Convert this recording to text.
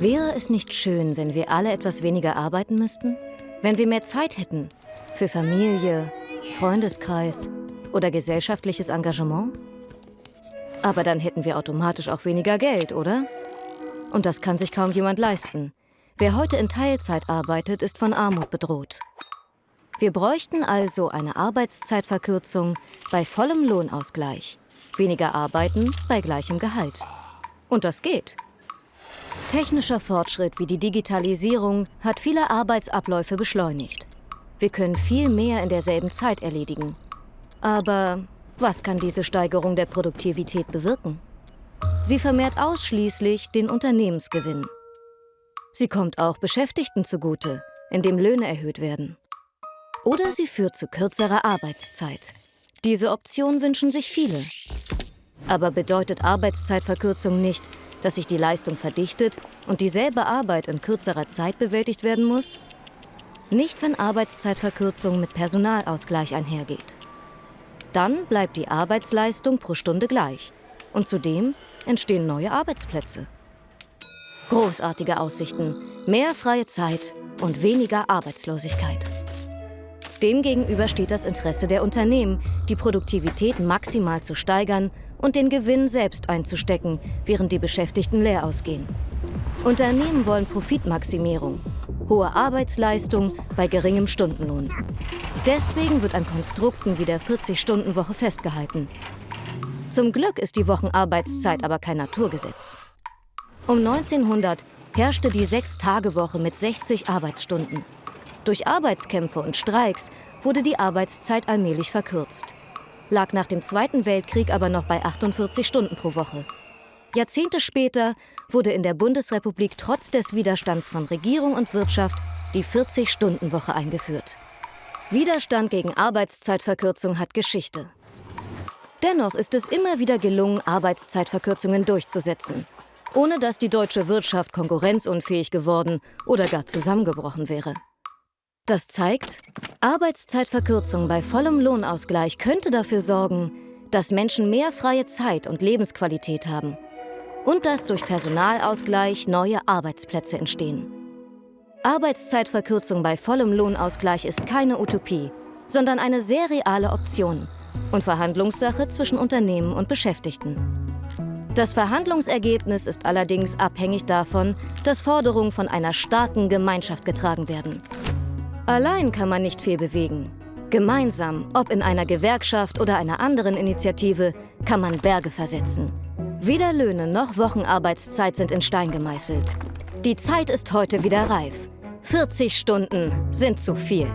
Wäre es nicht schön, wenn wir alle etwas weniger arbeiten müssten? Wenn wir mehr Zeit hätten für Familie, Freundeskreis oder gesellschaftliches Engagement? Aber dann hätten wir automatisch auch weniger Geld, oder? Und das kann sich kaum jemand leisten. Wer heute in Teilzeit arbeitet, ist von Armut bedroht. Wir bräuchten also eine Arbeitszeitverkürzung bei vollem Lohnausgleich. Weniger arbeiten bei gleichem Gehalt. Und das geht. Technischer Fortschritt wie die Digitalisierung hat viele Arbeitsabläufe beschleunigt. Wir können viel mehr in derselben Zeit erledigen. Aber was kann diese Steigerung der Produktivität bewirken? Sie vermehrt ausschließlich den Unternehmensgewinn. Sie kommt auch Beschäftigten zugute, indem Löhne erhöht werden. Oder sie führt zu kürzerer Arbeitszeit. Diese Option wünschen sich viele. Aber bedeutet Arbeitszeitverkürzung nicht, dass sich die Leistung verdichtet und dieselbe Arbeit in kürzerer Zeit bewältigt werden muss? Nicht, wenn Arbeitszeitverkürzung mit Personalausgleich einhergeht. Dann bleibt die Arbeitsleistung pro Stunde gleich und zudem entstehen neue Arbeitsplätze. Großartige Aussichten, mehr freie Zeit und weniger Arbeitslosigkeit. Demgegenüber steht das Interesse der Unternehmen, die Produktivität maximal zu steigern und den Gewinn selbst einzustecken, während die Beschäftigten leer ausgehen. Unternehmen wollen Profitmaximierung, hohe Arbeitsleistung bei geringem Stundenlohn. Deswegen wird an Konstrukten wie der 40-Stunden-Woche festgehalten. Zum Glück ist die Wochenarbeitszeit aber kein Naturgesetz. Um 1900 herrschte die Sechs-Tage-Woche mit 60 Arbeitsstunden. Durch Arbeitskämpfe und Streiks wurde die Arbeitszeit allmählich verkürzt. Lag nach dem Zweiten Weltkrieg aber noch bei 48 Stunden pro Woche. Jahrzehnte später wurde in der Bundesrepublik trotz des Widerstands von Regierung und Wirtschaft die 40-Stunden-Woche eingeführt. Widerstand gegen Arbeitszeitverkürzung hat Geschichte. Dennoch ist es immer wieder gelungen, Arbeitszeitverkürzungen durchzusetzen, ohne dass die deutsche Wirtschaft konkurrenzunfähig geworden oder gar zusammengebrochen wäre. Das zeigt, Arbeitszeitverkürzung bei vollem Lohnausgleich könnte dafür sorgen, dass Menschen mehr freie Zeit und Lebensqualität haben und dass durch Personalausgleich neue Arbeitsplätze entstehen. Arbeitszeitverkürzung bei vollem Lohnausgleich ist keine Utopie, sondern eine sehr reale Option und Verhandlungssache zwischen Unternehmen und Beschäftigten. Das Verhandlungsergebnis ist allerdings abhängig davon, dass Forderungen von einer starken Gemeinschaft getragen werden. Allein kann man nicht viel bewegen. Gemeinsam, ob in einer Gewerkschaft oder einer anderen Initiative, kann man Berge versetzen. Weder Löhne noch Wochenarbeitszeit sind in Stein gemeißelt. Die Zeit ist heute wieder reif. 40 Stunden sind zu viel.